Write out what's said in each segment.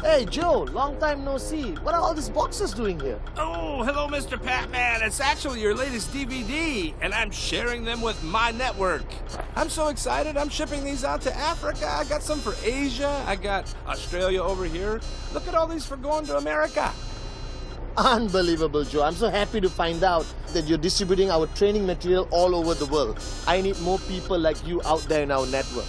Hey Joe, long time no see. What are all these boxes doing here? Oh, hello, Mr. Padman. It's actually your latest DVD, and I'm sharing them with my network. I'm so excited. I'm shipping these out to Africa. I got some for Asia. I got Australia over here. Look at all these for going to America. Unbelievable, Joe. I'm so happy to find out that you're distributing our training material all over the world. I need more people like you out there in our network.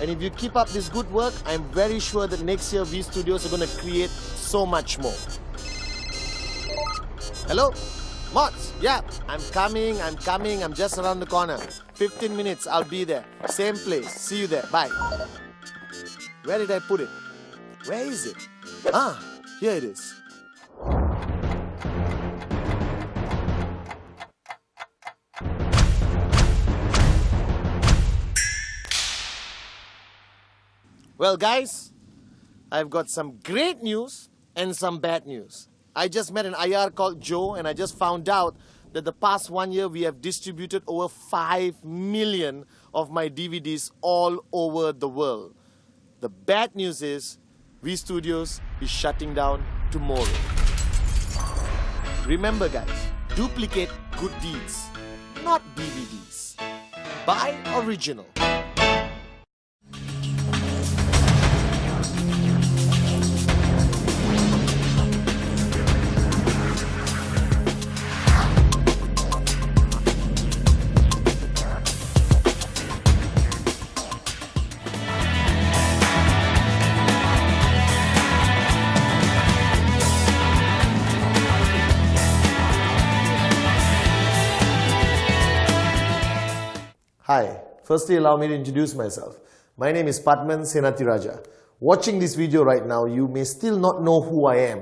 And if you keep up this good work, I'm very sure that next year V Studios are going to create so much more. Hello? Mods, yeah, I'm coming, I'm coming, I'm just around the corner. 15 minutes, I'll be there. Same place. See you there. Bye. Where did I put it? Where is it? Ah, here it is. Well, guys, I've got some great news and some bad news. I just met an IR called Joe, and I just found out that the past one year we have distributed over 5 million of my DVDs all over the world. The bad news is V Studios is shutting down tomorrow. Remember, guys, duplicate good deeds, not DVDs. Buy original. Firstly allow me to introduce myself. My name is Padman Senatiraja. Watching this video right now, you may still not know who I am,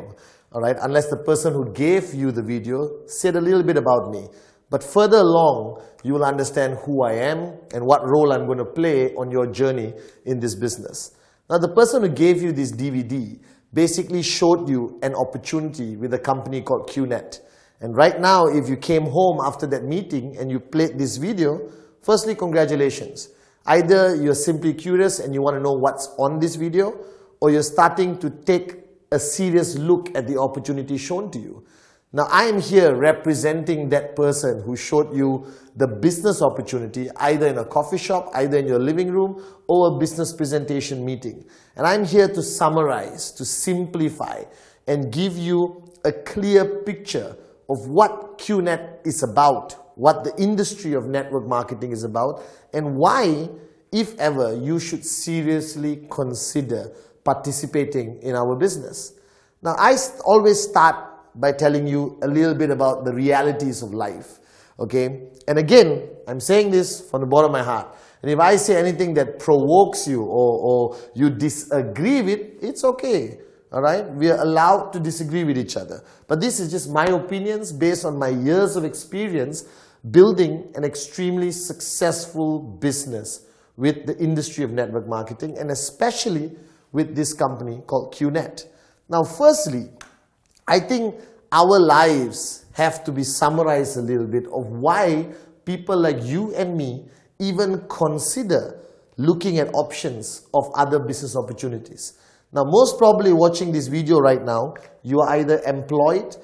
alright, unless the person who gave you the video said a little bit about me. But further along, you will understand who I am and what role I'm going to play on your journey in this business. Now, the person who gave you this DVD basically showed you an opportunity with a company called QNet. And right now, if you came home after that meeting and you played this video, Firstly, congratulations. Either you're simply curious and you want to know what's on this video, or you're starting to take a serious look at the opportunity shown to you. Now, I am here representing that person who showed you the business opportunity either in a coffee shop, either in your living room, or a business presentation meeting. And I'm here to summarize, to simplify, and give you a clear picture of what QNet is about what the industry of network marketing is about and why, if ever, you should seriously consider participating in our business. Now, I always start by telling you a little bit about the realities of life. Okay? And again, I'm saying this from the bottom of my heart. And if I say anything that provokes you or, or you disagree with, it's okay. All right, we are allowed to disagree with each other. But this is just my opinions based on my years of experience building an extremely successful business with the industry of network marketing and especially with this company called QNet. Now, firstly, I think our lives have to be summarized a little bit of why people like you and me even consider looking at options of other business opportunities. Now, most probably watching this video right now, you are either employed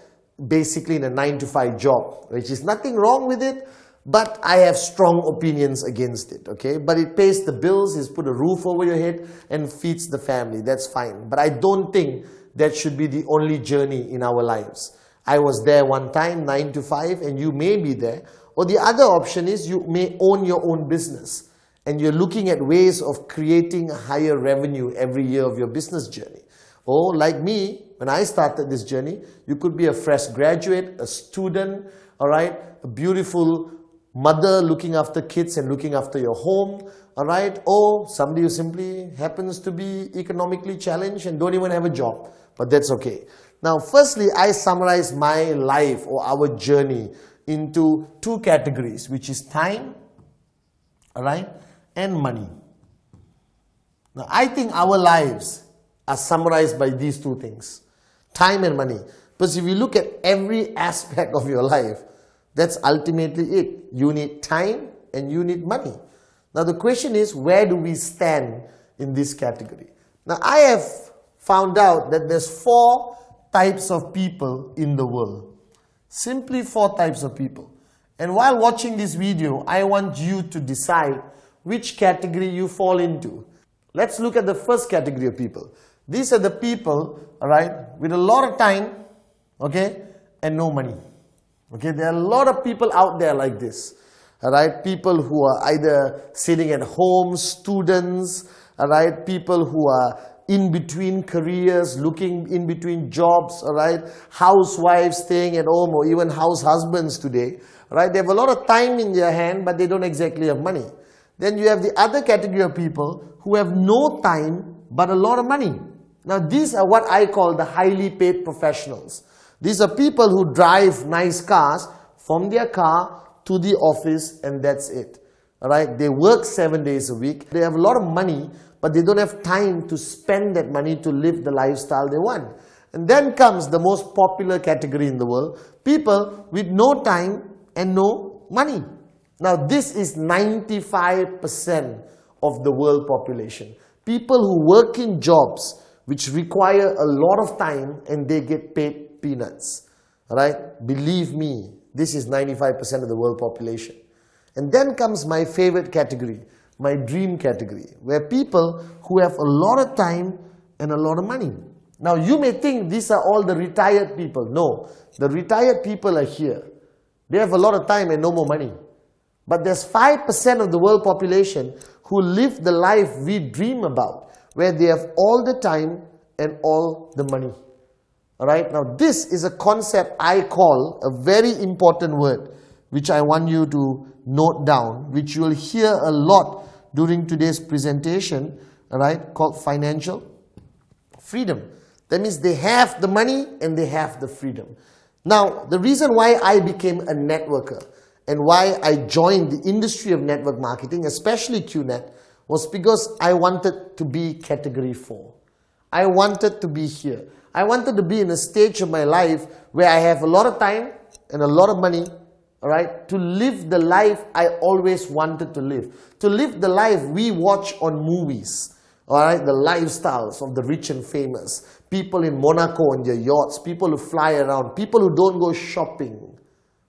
basically in a 9 to 5 job, which is nothing wrong with it, but I have strong opinions against it, okay? But it pays the bills, it's put a roof over your head and feeds the family, that's fine. But I don't think that should be the only journey in our lives. I was there one time, 9 to 5, and you may be there. Or the other option is you may own your own business and you're looking at ways of creating higher revenue every year of your business journey. Or like me, when I started this journey, you could be a fresh graduate, a student, all right, a beautiful mother looking after kids and looking after your home, all right, or somebody who simply happens to be economically challenged and don't even have a job, but that's okay. Now, firstly, I summarize my life or our journey into two categories, which is time, all right, and money. Now, I think our lives are summarized by these two things, time and money. Because if you look at every aspect of your life, that's ultimately it. You need time and you need money. Now the question is, where do we stand in this category? Now I have found out that there's four types of people in the world. Simply four types of people. And while watching this video, I want you to decide which category you fall into. Let's look at the first category of people. These are the people, alright, with a lot of time, okay, and no money. Okay, there are a lot of people out there like this. Alright, people who are either sitting at home, students, alright, people who are in between careers, looking in between jobs, alright, housewives staying at home or even house husbands today, right? They have a lot of time in their hand, but they don't exactly have money. Then you have the other category of people who have no time, but a lot of money. Now these are what I call the highly paid professionals. These are people who drive nice cars from their car to the office and that's it. Alright, they work seven days a week. They have a lot of money, but they don't have time to spend that money to live the lifestyle they want. And then comes the most popular category in the world, people with no time and no money. Now this is 95% of the world population. People who work in jobs which require a lot of time and they get paid peanuts. Right? Believe me, this is 95% of the world population. And then comes my favorite category, my dream category, where people who have a lot of time and a lot of money. Now you may think these are all the retired people. No, the retired people are here. They have a lot of time and no more money. But there's 5% of the world population who live the life we dream about, where they have all the time and all the money. Alright, now this is a concept I call a very important word, which I want you to note down, which you will hear a lot during today's presentation, alright, called financial freedom. That means they have the money and they have the freedom. Now, the reason why I became a networker and why I joined the industry of network marketing, especially QNet, was because I wanted to be category 4. I wanted to be here. I wanted to be in a stage of my life where I have a lot of time and a lot of money, all right, to live the life I always wanted to live. To live the life we watch on movies, all right, the lifestyles of the rich and famous. People in Monaco on their yachts, people who fly around, people who don't go shopping,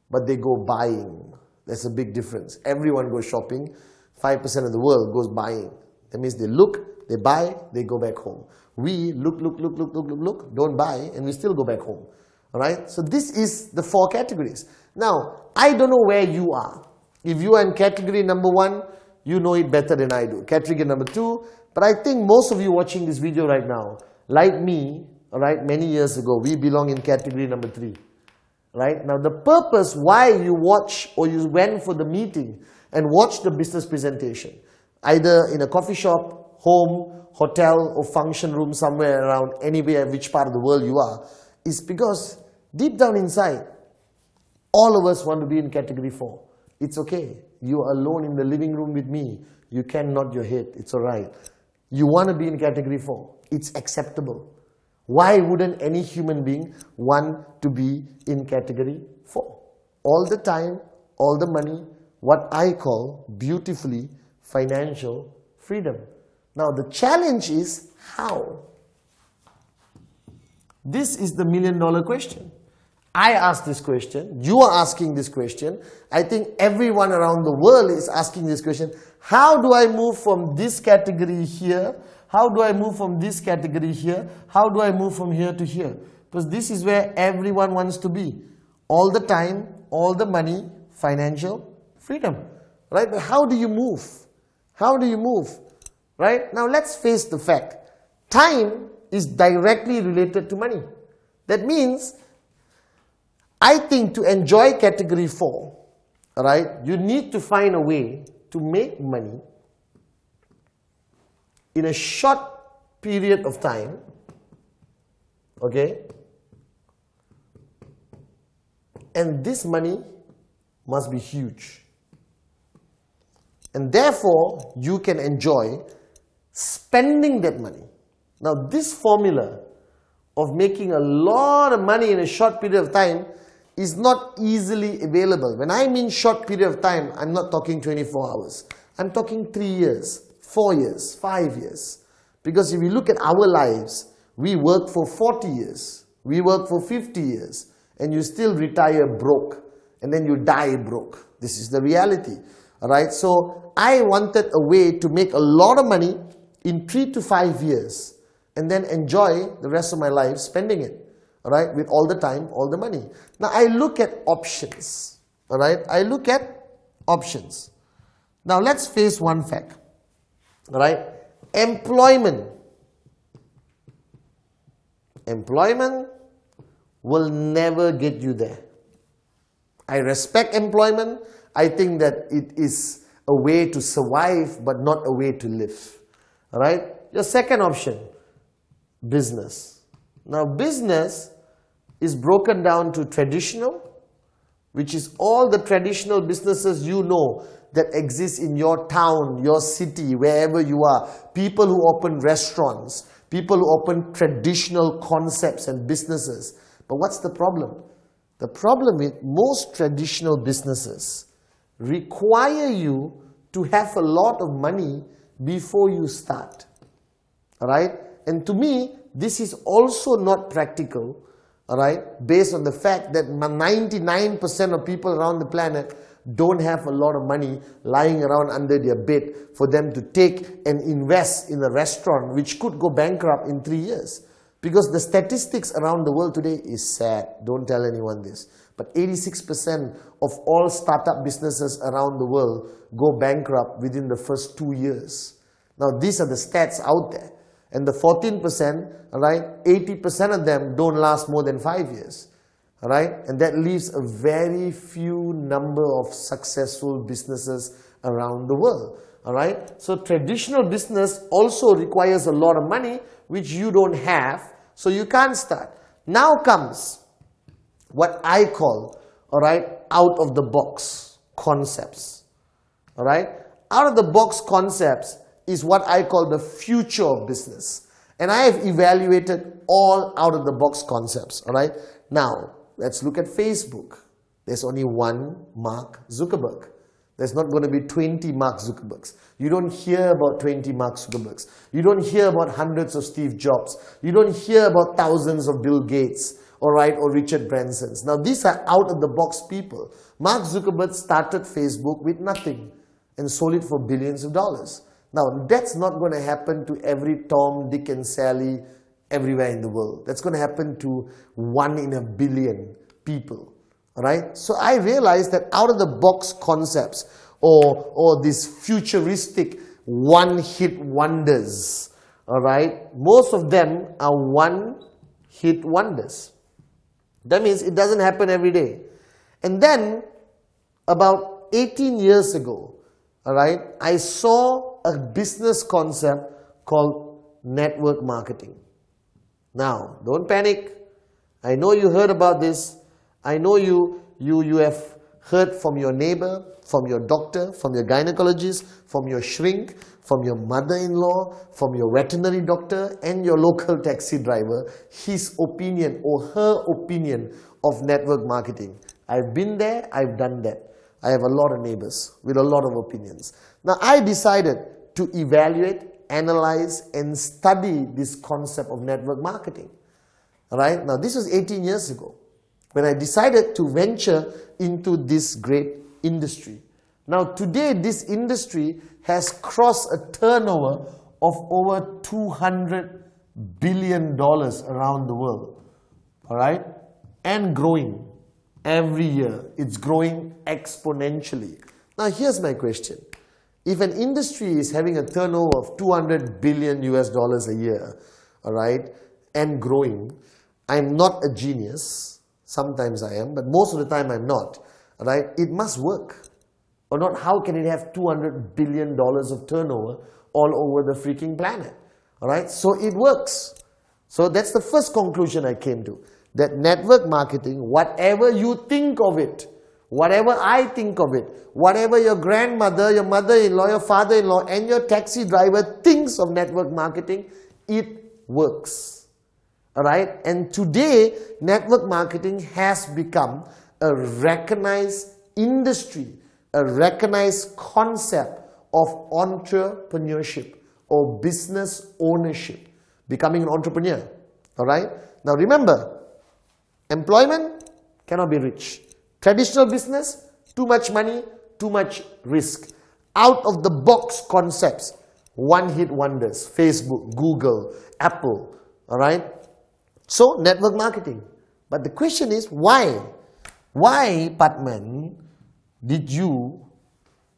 but they go buying. There's a big difference. Everyone goes shopping. 5% of the world goes buying. That means they look, they buy, they go back home. We look, look, look, look, look, look, look, don't buy, and we still go back home. Alright? So this is the four categories. Now, I don't know where you are. If you are in category number one, you know it better than I do. Category number two, but I think most of you watching this video right now, like me, alright, many years ago, we belong in category number three. Right? Now the purpose why you watch or you went for the meeting and watch the business presentation, either in a coffee shop, home, hotel or function room somewhere around anywhere, which part of the world you are, is because deep down inside, all of us want to be in category 4. It's okay. You are alone in the living room with me. You can nod your head. It's alright. You want to be in category 4. It's acceptable. Why wouldn't any human being want to be in category 4? All the time, all the money, what I call beautifully financial freedom. Now the challenge is how? This is the million dollar question. I ask this question, you are asking this question, I think everyone around the world is asking this question. How do I move from this category here? How do I move from this category here? How do I move from here to here? Because this is where everyone wants to be. All the time, all the money, financial freedom. Right? But how do you move? How do you move? Right? Now let's face the fact. Time is directly related to money. That means, I think to enjoy category 4, right, you need to find a way to make money in a short period of time, okay, and this money must be huge. And therefore, you can enjoy spending that money. Now, this formula of making a lot of money in a short period of time is not easily available. When I mean short period of time, I'm not talking 24 hours. I'm talking three years, four years, five years. Because if you look at our lives, we work for 40 years, we work for 50 years, and you still retire broke, and then you die broke. This is the reality. Alright, so I wanted a way to make a lot of money in three to five years and then enjoy the rest of my life spending it. Alright, with all the time, all the money. Now I look at options. Alright, I look at options. Now let's face one fact. Alright, employment. Employment will never get you there. I respect employment. I think that it is a way to survive but not a way to live. Alright, your second option, business. Now business is broken down to traditional, which is all the traditional businesses you know that exist in your town, your city, wherever you are. People who open restaurants, people who open traditional concepts and businesses. But what's the problem? The problem with most traditional businesses require you to have a lot of money before you start. Alright? And to me, this is also not practical, alright, based on the fact that 99% of people around the planet don't have a lot of money lying around under their bed for them to take and invest in a restaurant which could go bankrupt in three years. Because the statistics around the world today is sad. Don't tell anyone this. But 86% of all startup businesses around the world go bankrupt within the first two years. Now, these are the stats out there. And the 14%, right, 80% of them don't last more than five years. Right? And that leaves a very few number of successful businesses around the world. Alright? So traditional business also requires a lot of money which you don't have, so you can't start. Now comes what I call, alright, out of the box concepts. Alright? Out of the box concepts is what I call the future of business. And I have evaluated all out of the box concepts. Alright? Now, let's look at Facebook. There's only one Mark Zuckerberg. There's not going to be 20 Mark Zuckerbergs. You don't hear about 20 Mark Zuckerbergs. You don't hear about hundreds of Steve Jobs. You don't hear about thousands of Bill Gates all right, or Richard Branson's. Now, these are out-of-the-box people. Mark Zuckerberg started Facebook with nothing and sold it for billions of dollars. Now, that's not going to happen to every Tom, Dick, and Sally everywhere in the world. That's going to happen to one in a billion people. Right? So I realized that out-of-the-box concepts or, or these futuristic one-hit wonders, all right, most of them are one-hit wonders. That means it doesn't happen every day. And then, about 18 years ago, all right, I saw a business concept called network marketing. Now, don't panic. I know you heard about this. I know you, you, you have heard from your neighbor, from your doctor, from your gynecologist, from your shrink, from your mother-in-law, from your veterinary doctor and your local taxi driver, his opinion or her opinion of network marketing. I've been there, I've done that. I have a lot of neighbors with a lot of opinions. Now I decided to evaluate, analyze and study this concept of network marketing. Alright, now this was 18 years ago when I decided to venture into this great industry. Now today this industry has crossed a turnover of over 200 billion dollars around the world. All right? And growing every year. It's growing exponentially. Now here's my question. If an industry is having a turnover of 200 billion US dollars a year, all right, and growing, I'm not a genius. Sometimes I am, but most of the time I'm not. Right? It must work or not how can it have 200 billion dollars of turnover all over the freaking planet all right so it works so that's the first conclusion i came to that network marketing whatever you think of it whatever i think of it whatever your grandmother your mother-in-law your father-in-law and your taxi driver thinks of network marketing it works right and today network marketing has become a recognized industry a recognized concept of entrepreneurship or business ownership, becoming an entrepreneur. All right? Now remember, employment cannot be rich. Traditional business, too much money, too much risk. Out of the box concepts, one hit wonders, Facebook, Google, Apple, all right? So, network marketing. But the question is, why? Why, Padman, did you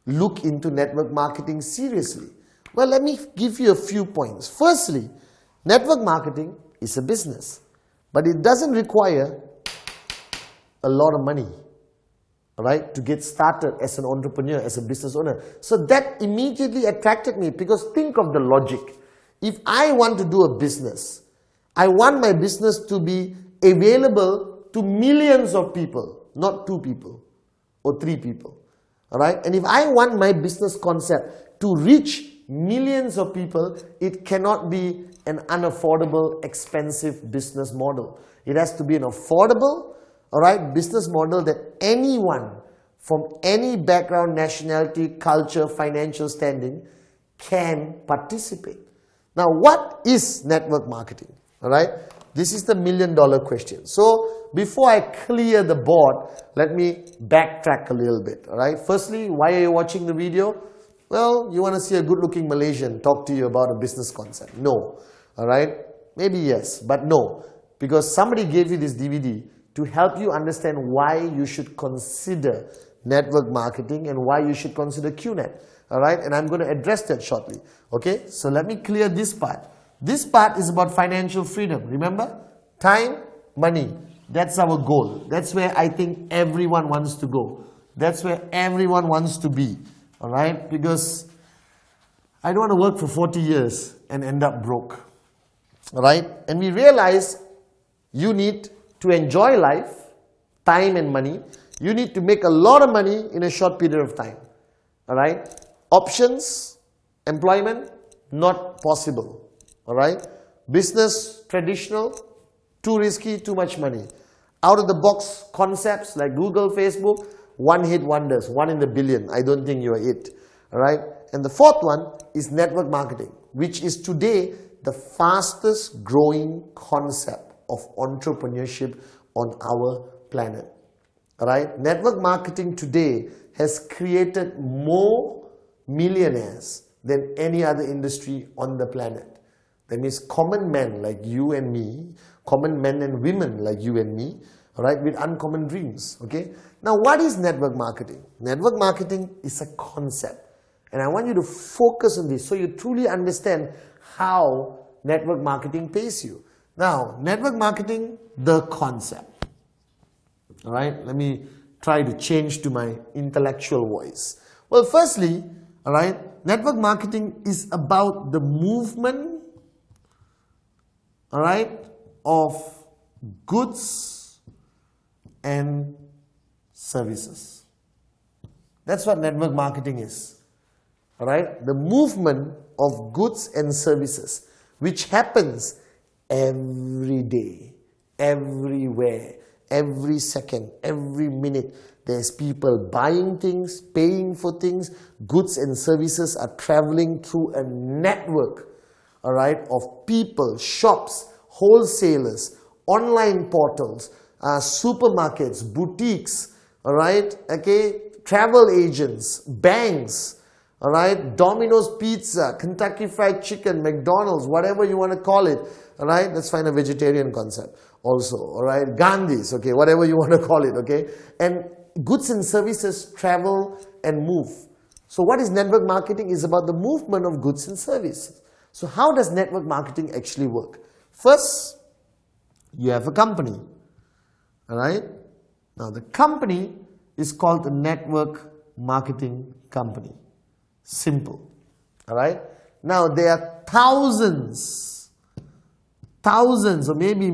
look into network marketing seriously? Well, let me give you a few points. Firstly, network marketing is a business, but it doesn't require a lot of money right, to get started as an entrepreneur, as a business owner. So that immediately attracted me because think of the logic. If I want to do a business, I want my business to be available to millions of people, not two people or three people. All right? And if I want my business concept to reach millions of people, it cannot be an unaffordable, expensive business model. It has to be an affordable, all right, business model that anyone from any background, nationality, culture, financial standing can participate. Now, what is network marketing? All right, this is the million dollar question. So, before I clear the board, let me backtrack a little bit. All right, firstly, why are you watching the video? Well, you want to see a good looking Malaysian talk to you about a business concept. No. All right, maybe yes, but no. Because somebody gave you this DVD to help you understand why you should consider network marketing and why you should consider QNet. All right, and I'm going to address that shortly. Okay, so let me clear this part. This part is about financial freedom. Remember, time, money. That's our goal. That's where I think everyone wants to go. That's where everyone wants to be. All right, because I don't want to work for 40 years and end up broke. All right, and we realize you need to enjoy life, time and money, you need to make a lot of money in a short period of time. Alright? Options, employment, not possible. Alright? Business, traditional, too risky, too much money. Out of the box concepts like Google, Facebook, one hit wonders, one in the billion. I don't think you are it. Alright? And the fourth one is network marketing, which is today the fastest growing concept of entrepreneurship on our planet. All right. Network marketing today has created more millionaires than any other industry on the planet. That means common men like you and me, common men and women like you and me, right, with uncommon dreams. Okay. Now, what is network marketing? Network marketing is a concept, and I want you to focus on this so you truly understand how network marketing pays you. Now, network marketing, the concept. All right, let me try to change to my intellectual voice. Well, firstly, all right, network marketing is about the movement, all right, of goods and services. That's what network marketing is. All right, the movement of goods and services, which happens every day, everywhere every second, every minute. There's people buying things, paying for things. Goods and services are traveling through a network, all right, of people, shops, wholesalers, online portals, uh, supermarkets, boutiques, all right, okay, travel agents, banks, all right, Domino's Pizza, Kentucky Fried Chicken, McDonald's, whatever you want to call it, all right, let's find a vegetarian concept also, all right? Gandhis, okay, whatever you want to call it, okay? And goods and services travel and move. So what is network marketing? is about the movement of goods and services. So how does network marketing actually work? First, you have a company, all right? Now the company is called the network marketing company. Simple, all right? Now there are thousands, thousands or maybe